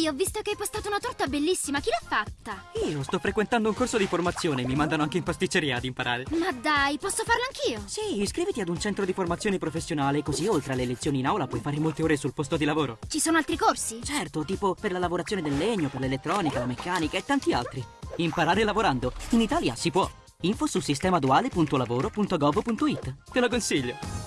Ehi, ho visto che hai postato una torta bellissima. Chi l'ha fatta? Io sto frequentando un corso di formazione. Mi mandano anche in pasticceria ad imparare. Ma dai, posso farlo anch'io? Sì, iscriviti ad un centro di formazione professionale, così oltre alle lezioni in aula puoi fare molte ore sul posto di lavoro. Ci sono altri corsi? Certo, tipo per la lavorazione del legno, per l'elettronica, la meccanica e tanti altri. Imparare lavorando. In Italia si può. Info su sistemaduale.lavoro.gov.it. Te lo consiglio.